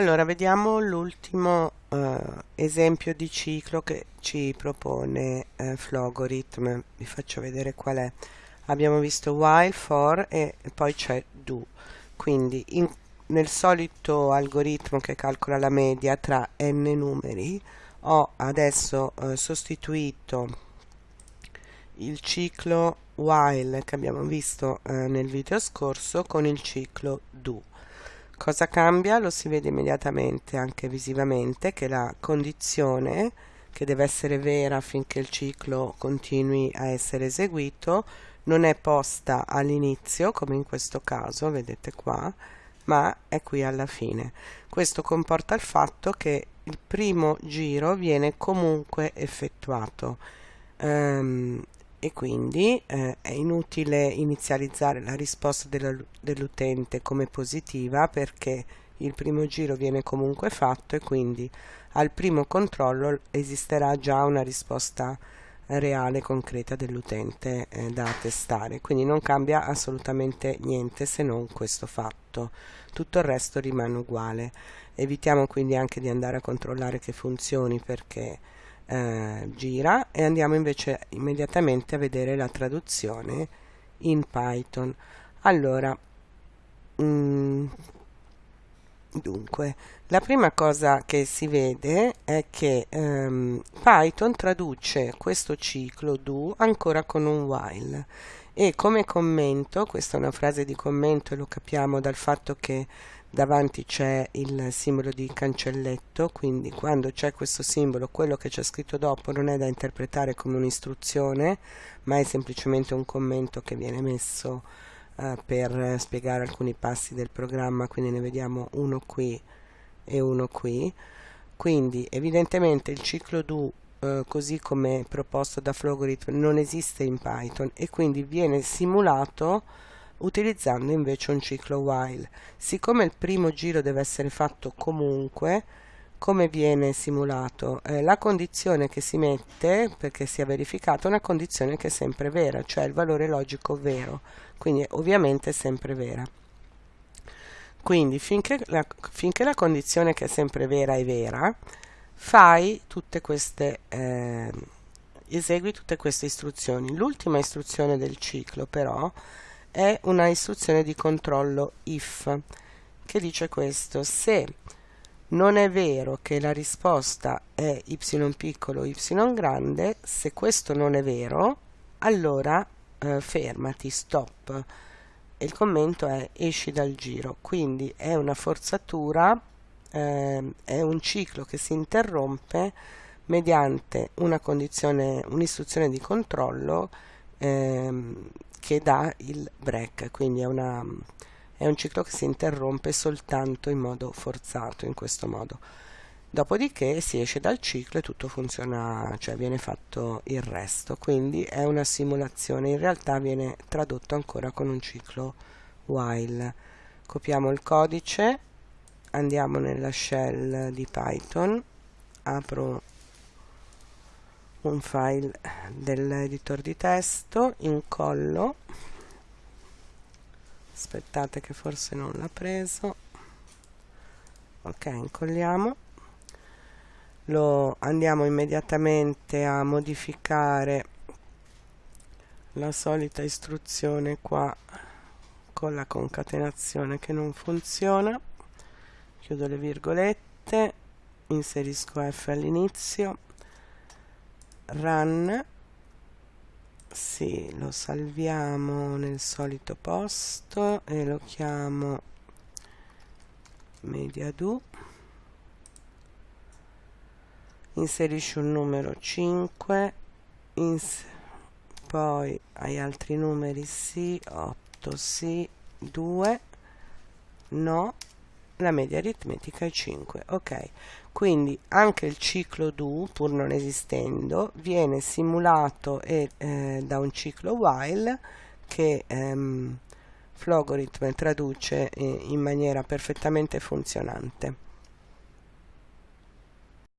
Allora, vediamo l'ultimo uh, esempio di ciclo che ci propone uh, Flogorithm. Vi faccio vedere qual è. Abbiamo visto while, for e poi c'è do. Quindi in, nel solito algoritmo che calcola la media tra n numeri ho adesso uh, sostituito il ciclo while che abbiamo visto nel video scorso con il ciclo do Cosa cambia? Lo si vede immediatamente anche visivamente che la condizione che deve essere vera affinché il ciclo continui a essere eseguito non è posta all'inizio come in questo caso, vedete qua, ma è qui alla fine. Questo comporta il fatto che il primo giro viene comunque effettuato. Um, e quindi eh, è inutile inizializzare la risposta dell'utente come positiva perché il primo giro viene comunque fatto e quindi al primo controllo esisterà già una risposta reale concreta dell'utente eh, da testare quindi non cambia assolutamente niente se non questo fatto. Tutto il resto rimane uguale. Evitiamo quindi anche di andare a controllare che funzioni perché eh, gira e andiamo invece immediatamente a vedere la traduzione in Python. Allora mm, dunque la prima cosa che si vede è che ehm, Python traduce questo ciclo do ancora con un while e come commento, questa è una frase di commento e lo capiamo dal fatto che davanti c'è il simbolo di cancelletto quindi quando c'è questo simbolo quello che c'è scritto dopo non è da interpretare come un'istruzione ma è semplicemente un commento che viene messo uh, per spiegare alcuni passi del programma quindi ne vediamo uno qui e uno qui. Quindi evidentemente il ciclo do uh, così come proposto da Flogorithm non esiste in Python e quindi viene simulato utilizzando invece un ciclo while. Siccome il primo giro deve essere fatto comunque, come viene simulato? Eh, la condizione che si mette perché sia verificata è una condizione che è sempre vera, cioè il valore logico vero, quindi ovviamente è sempre vera. Quindi finché la, finché la condizione che è sempre vera è vera, fai tutte queste, eh, esegui tutte queste istruzioni. L'ultima istruzione del ciclo però è una istruzione di controllo if che dice questo se non è vero che la risposta è y piccolo y grande se questo non è vero allora eh, fermati stop e il commento è esci dal giro quindi è una forzatura eh, è un ciclo che si interrompe mediante un'istruzione di controllo ehm, che dà il break, quindi è, una, è un ciclo che si interrompe soltanto in modo forzato, in questo modo. Dopodiché si esce dal ciclo e tutto funziona, cioè viene fatto il resto, quindi è una simulazione, in realtà viene tradotto ancora con un ciclo while. Copiamo il codice, andiamo nella shell di Python, apro un file dell'editor di testo incollo. Aspettate che forse non l'ha preso. Ok incolliamo. Lo andiamo immediatamente a modificare la solita istruzione qua con la concatenazione che non funziona chiudo le virgolette. Inserisco F all'inizio. Run. Sì, lo salviamo nel solito posto e lo chiamo mediado inserisci un numero 5 ins poi hai altri numeri sì 8 sì 2 no la media aritmetica è 5 ok? Quindi anche il ciclo do pur non esistendo viene simulato e, eh, da un ciclo while che ehm, Flogorithm traduce in maniera perfettamente funzionante